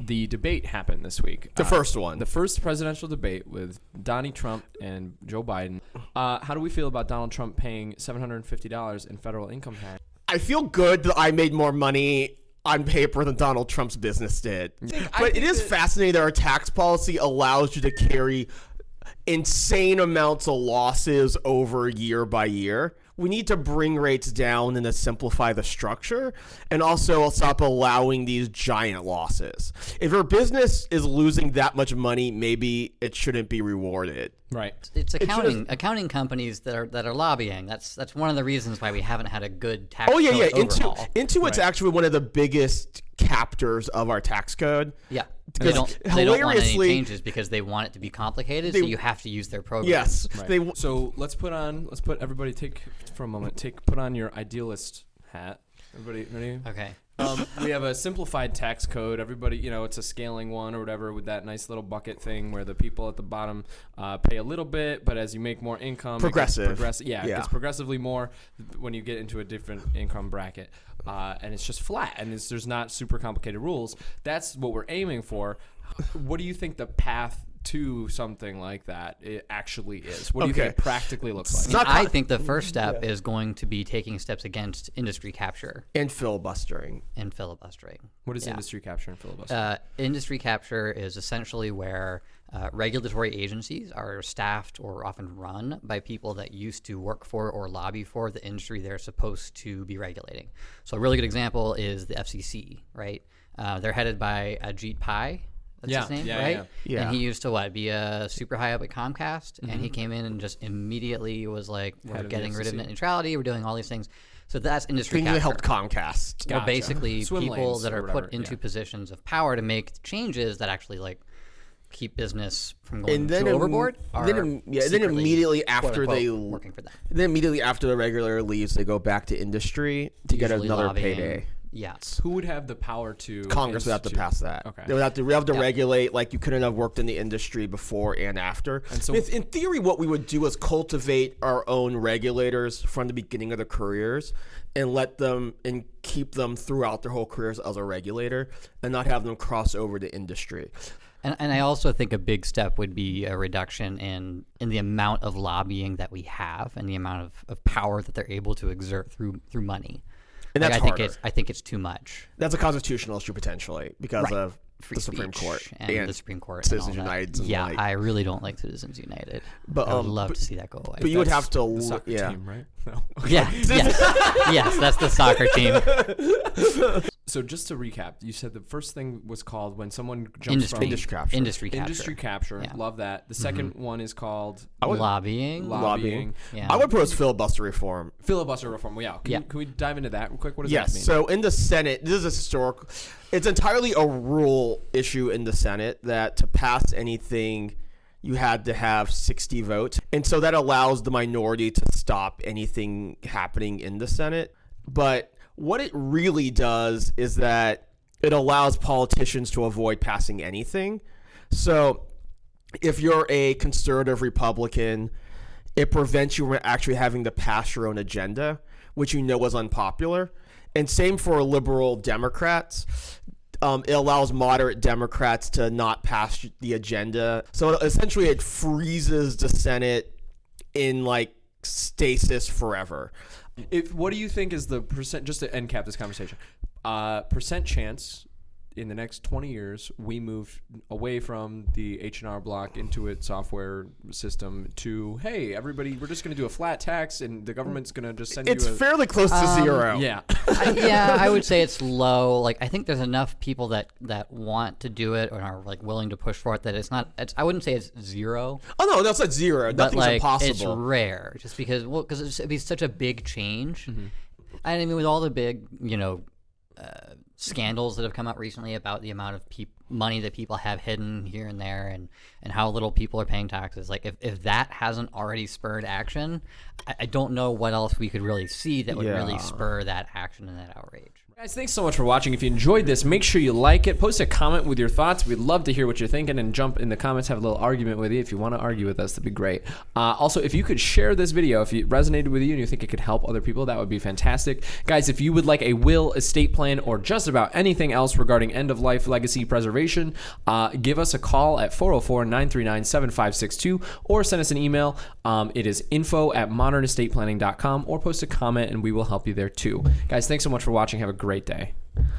the debate happened this week. The first one. The first presidential debate with Donnie Trump and Joe Biden. Uh, how do we feel about Donald Trump paying $750 in federal income tax? I feel good that I made more money on paper than Donald Trump's business did. But it is fascinating that our tax policy allows you to carry insane amounts of losses over year by year. We need to bring rates down and to simplify the structure and also stop allowing these giant losses. If your business is losing that much money, maybe it shouldn't be rewarded. Right. It's accounting accounting companies that are that are lobbying. That's that's one of the reasons why we haven't had a good tax. Oh yeah, yeah. code Into overhaul. Intuit's actually one of the biggest captors of our tax code. yeah, they don't they don't want any hilariously- changes because they want it to be complicated. so you have to use their program. Yes, they So let's put on, let's put everybody take for a moment, take put on your idealist hat. Everybody ready? Okay. Um, we have a simplified tax code. Everybody, you know, it's a scaling one or whatever with that nice little bucket thing where the people at the bottom uh, pay a little bit, but as you make more income, it gets Progressive. progressive, yeah, it Yeah. gets progressively more when you get into a different income bracket, uh, and it's just flat, and it's, there's not super complicated rules. That's what we're aiming for. What do you think the path to something like that it actually is? What do you think it practically looks like? I, not I think the first step is going to be taking steps against industry capture and filibustering. and filibustering. What is Yeah. industry capture and filibuster? Uh, industry capture is essentially where uh, regulatory agencies are staffed or often run by people that used to work for or lobby for the industry they're supposed to be regulating. So a really good example is the FCC, right? Uh, they're headed by Ajit Pai. That's Yeah, his name, yeah, right? yeah. Yeah. And he used to what be a super high up at Comcast, and he came in and just immediately was like, "We're of the getting rid of net neutrality. We're doing all these things." So that's industry Things capture that helped Comcast. are Gotcha. basically Swim people that are put into yeah. positions of power to make changes that actually like keep business from going And then too im- overboard. then are im- yeah, then immediately after unquote, they- working for them, Then immediately after the regular leaves, they go back to industry to get another lobbying. payday. Yeah, Who would have the power to? Congress would have to pass that. Okay. They would have to, we have to Yeah. regulate like you couldn't have worked in the industry before and after. And so- If- in theory, what we would do is cultivate our own regulators from the beginning of their careers and let them and keep them throughout their whole careers as a regulator and not have them cross over to industry. and and I also think a big step would be a reduction in in the amount of lobbying that we have and the amount of, of power that they're able to exert through through money. And Like, that's I think it's I think it's too much. That's a constitutional issue potentially because Right. of Free the Supreme Court and, the Supreme Court, Citizens and all. United. And Yeah, like, I really don't like Citizens United. But, I would um, love but- to see that go away. but you would have to, the soccer yeah. team, right? No. Yeah. yes. yes, that's the soccer team. So just to recap, you said the first thing was called when someone jumps Industry, from Industry capture. Industry capture. industry capture. Yeah. Love that. The mm-hmm. 2nd one is called lobbying. Lobbying. lobbying. yeah. I would propose filibuster reform. filibuster reform. Well, yeah. Can, Yeah. You, can we dive into that real quick? What does Yes. that mean? So in the Senate, this is a historical. It's entirely a rule issue in the Senate that to pass anything, you had to have 60 votes, and so that allows the minority to stop anything happening in the Senate. But what it really does is that it allows politicians to avoid passing anything. So if you're a conservative Republican, it prevents you from actually having to pass your own agenda, which you know was unpopular. And same for liberal Democrats. Um, it allows moderate Democrats to not pass the agenda. So essentially, it freezes the Senate in like stasis forever. If what do you think is the percent? Just to end cap this conversation, uh, percent chance in the next twenty years we move away from the H and R Block Intuit software system to hey everybody we're just going to do a flat tax and the government's going to just send It's you a fairly close to zero. yeah I, yeah, I would say it's low. Like I think there's enough people that that want to do it or are like willing to push for it that it's not. It's, I wouldn't say it's zero, Oh no, that's not zero. but Nothing's like impossible. it's rare. Just because well, because it'd be such a big change. Mm-hmm. I mean, with all the big you know uh, scandals that have come out recently about the amount of peop- money that people have hidden here and there and and how little people are paying taxes. Like if, if that hasn't already spurred action I, I don't know what else we could really see that would really spur that action and that outrage Guys, thanks so much for watching. If you enjoyed this, make sure you like it. Post a comment with your thoughts. We'd love to hear what you're thinking and jump in the comments, have a little argument with you. If you want to argue with us, that'd be great. Uh, also, if you could share this video, if it resonated with you and you think it could help other people, that would be fantastic. Guys, if you would like a will, estate plan, or just about anything else regarding end of life legacy preservation, uh, give us a call at 404 939 7562 or send us an email. Um, it is info at modernestateplanning.com or post a comment and we will help you there too. Guys, thanks so much for watching. Have a great day.